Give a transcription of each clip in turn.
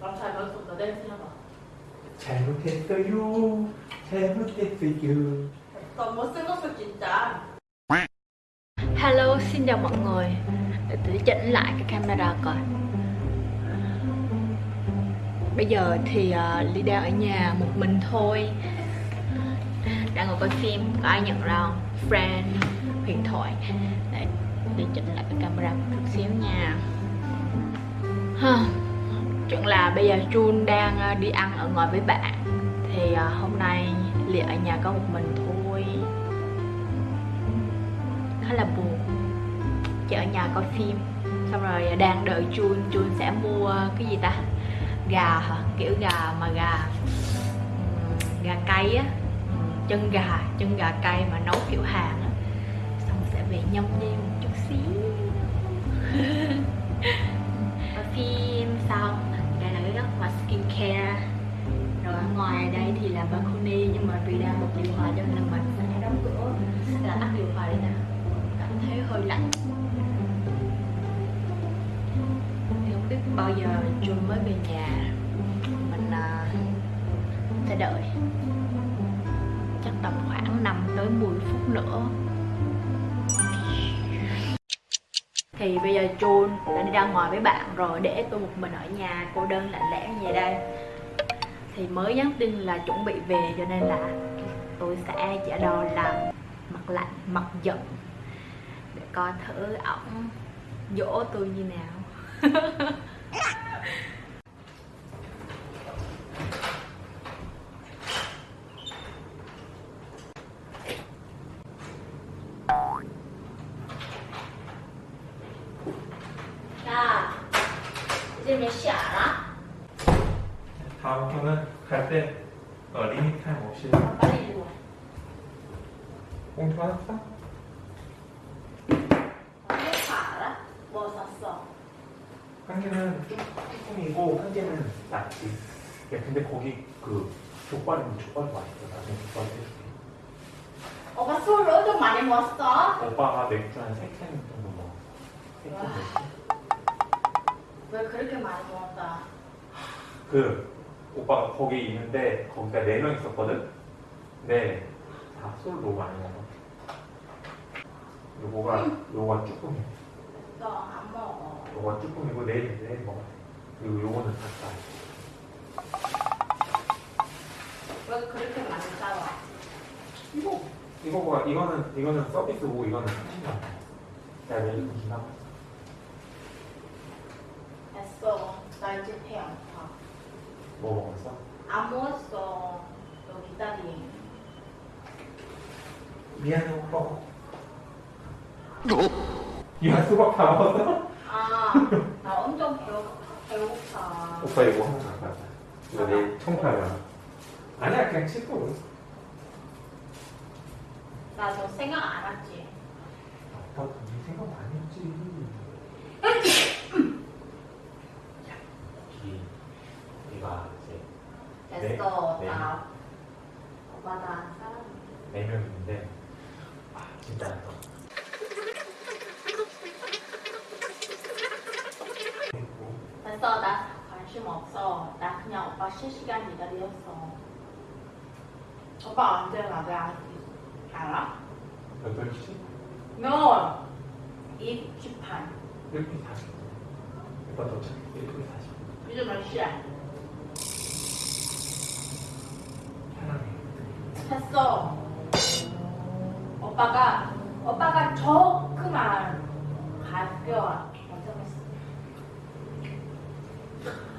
남잘 배웠어. 너 내일 생각봐. 잘못했어요. 잘못했어요. 너 못생겼어 진짜. Hello, xin chào mọi người Để tôi chỉnh lại cái camera coi Bây giờ thì uh, Ly đang ở nhà một mình thôi Đang ngồi coi phim, có ai nhận ra không? Friend, huyền thoại Để, để chỉnh lại cái camera một chút xíu nha ha. Chuyện là bây giờ Jun đang ờ, đi ăn ở ngoài với bạn. Thì ờ, hôm nay Ly ở nhà có một mình thôi. Khá là buồn. Chị ở nhà coi phim. Xong rồi ờ, đang đợi Jun. Jun sẽ mua cái gì ta? Gà hả? Kiểu gà mà gà gà cay á. Chân gà chân gà cay mà nấu kiểu Hàn á. Xong sẽ về nhâm nhi một chút xíu. Coi phim skincare. Rồi ở ngoài đây thì là balcony nhưng mà vì đang bật điều hòa cho nên là mình phải đóng cửa là tắt điều hòa đi nè cảm thấy hơi lạnh. Thì không biết bao giờ chung mới về nhà. Mình uh, sẽ đợi. Chắc tầm khoảng 5 tới 10 phút nữa. Thì bây giờ Jun đã đi ra ngoài với bạn rồi, để tôi một mình ở nhà, cô đơn lạnh lẽo như vậy đây. Thì mới nhắn tin là chuẩn bị về, cho nên là tôi sẽ giả đò làm mặt lạnh, mặt giận. Để coi thử ổng dỗ tôi như nào. 몇 시 알아? 다음 편은 갈때 어, limit time 없이 빨리 이리 와. 봉투 하나 사? 다 알아? 뭐 샀어? 한 개는 쭈- 쭈꾸미고 한 개는 낙지. 야, 근데 거기 그 족발이 족발이 맛있어. 나중에 족발 해줄게. 오빠 술을 엄청 많이 먹었어? 오빠가 맥주 한세캔 정도 먹어. 세캔 와. 맥주. 왜 그렇게 많이 먹었다? 그 오빠가 거기 있는데 거기가 네 명 있었거든. 근데 다술 너무 많이 먹어. 요거가 요거가 쭈꾸미. 너안 먹어. 요거가 쭈꾸미고 내일 내일 먹어. 그리고 요거는 닭살. 왜 그렇게 많이 싸워? 이거 이거가 이거는 이거는 서비스고 이거는. 야 내일 주나? 됐어. 나 이제 배 아파. 뭐 먹었어? 안 먹었어. 너 기다리. 미안해 오빠. 야 수박 다 먹었어? 아, 나 엄청 배고, 배고파. 오빠 이거 하나 갖다 줘. 이거 내일 청소하려나? 아니야 그냥 씻고. 나너 생각 안 했지? 오빠 네 생각 많이 했지. 야, 여기 우리가 이제 됐어. 네. 나 오빠 나 사랑해. 네 명인데 아 진짜 안 돼. 됐어. 나 관심 없어. 나 그냥 오빠 실시간 기다렸어. 오빠 언제 나가? 알아? 8시? No. 2시반. 1분 40분. 오빠 도착 1분 40분. 요즘 몇 시야? 편하게. 됐어. 오빠가 오빠가 조그만 가벼워. 괜찮았어. 왜요?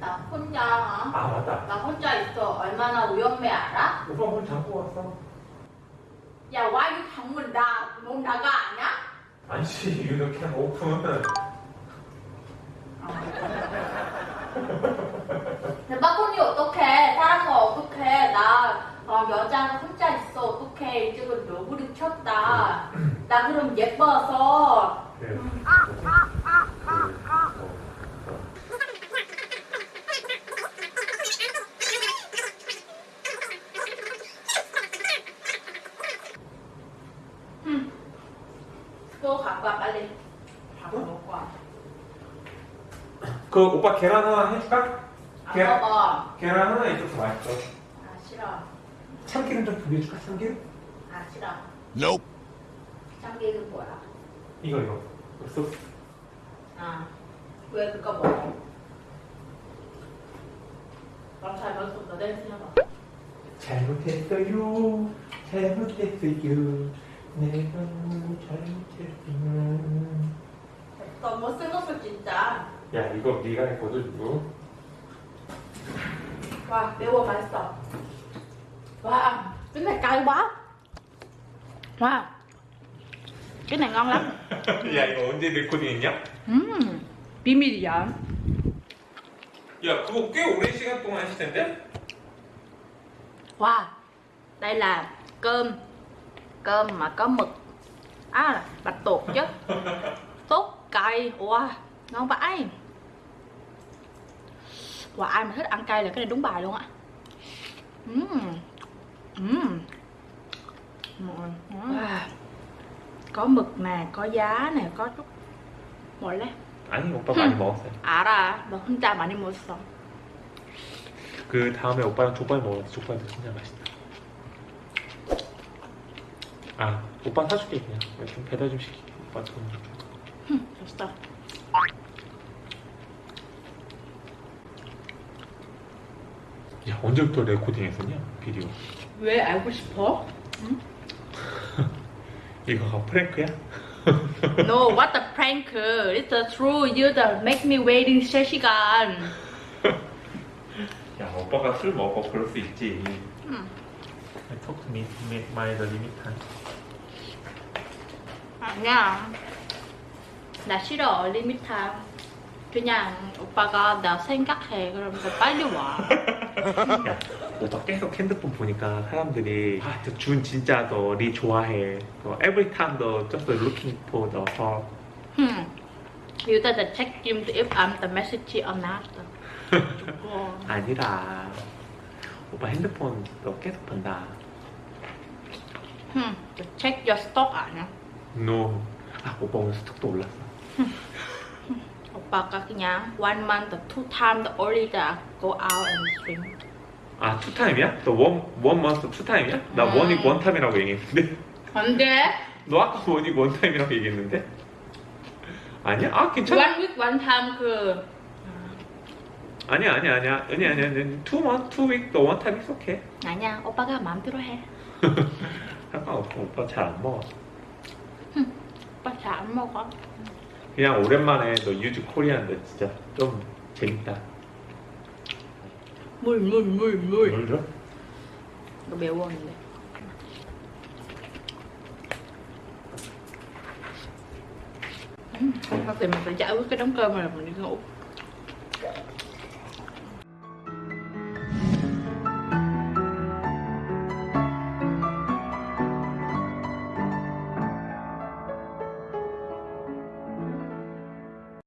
나 혼자 아 맞다. 나 혼자 있어. 얼마나 위험해 알아? 오빠 문 잡고 왔어? 야 와이 방문 나못 나가 아냐? 아니지 이렇게 오픈. 내 balcony 어떡해? 사람 거 어떡해? 나 어, 여자는 혼자 있어. 어떡해? 이쪽은 너구리 쳤다. 나 그럼 예뻐서. 그래요. 그거 갖고 와. 오빠 빨리 밥 응? 먹고 와. 그 오빠 계란 하나 해줄까? 안 계란, 먹어. 계란 하나 있어서 맛있어. 아 싫어. 참기름 좀 비벼줄까? 참기름? 아 싫어. Nope. 참기름 뭐야? 이거 이거. 없어? 아. 왜 그거 먹어? 그럼 잘 먹었어. 너 내일 생각봐. 잘못했어요. 잘못했어요. 내가 너무 잘못했어요. 너무 쓸모없어 진짜. 야 이거 네가 했거든 이거. 와 매워 맛있어. 와 cái này cay quá wow cái này ngon lắm 야 이거 언제 레코딩 했냐? 음 비밀이야 야 그거 꽤 오랜 시간 동안 했을 텐데? wow đây là cơm cơm mà có mực à bạch tuộc chứ tốt cay wow ngon vãi Wow ai mà thích ăn cay là cái này đúng bài luôn á Ừm. Ừm. Wow. có mực nè có giá nè có chút 원래 아니 오빠 많이 먹었어요. 알아 너 혼자 많이 먹었어 그 다음에 오빠랑 족발 먹었어. 족발도 진짜 맛있다. 아 오빠 사줄게 그냥. 좀 배달 좀 시킬게. 오빠 돈. 흠, 됐어 야 언제부터 레코딩 했었냐 비디오. 왜 알고 싶어? 이거가 프랭크야? No, what the prank? It's the true. You the make me waiting 3시간. 야 오빠가 술 먹어 그럴 수 있지. 음. Talk to me, my the limit time. 아니야. 나 싫어, 리미트 타임. 그냥 오빠가 나 생각해. 그러면서 빨리 와. 야, 오빠 계속 핸드폰 보니까 사람들이 아, 저준 진짜 너리 좋아해. 너 every time 너 just looking for the her. Hmm. You better check him if I'm the message or not. 아니라 오빠 핸드폰 너 계속 본다. Hmm. Check your stock 아니야? No. 아 오빠 오늘 stock도 올랐어. 오빠가 그냥 one month, two times only that go out and drink. 아 two time이야? 너 원, 원 month 투타임이야? 나 음. one week one time이라고 얘기했는데 안 돼. 너 아까 one week one time이라고 얘기했는데? 아니야? 아 괜찮아. One week, one time 그 아니야 아니야 아니야 아니야 아니야 아니야. two month, two week 너 원타임 is okay. 아니야. 오빠가 마음대로 해. 상관없어 오빠 잘 안 먹어. 오빠 잘 안 먹어. 그냥 오랜만에 너 유즈 코리안데 진짜 좀 재밌다. 물, 물, 물, 물. 뭘 줘? 이거 매웠는데. 음, mình phải cái đống cơm này mình đi ngủ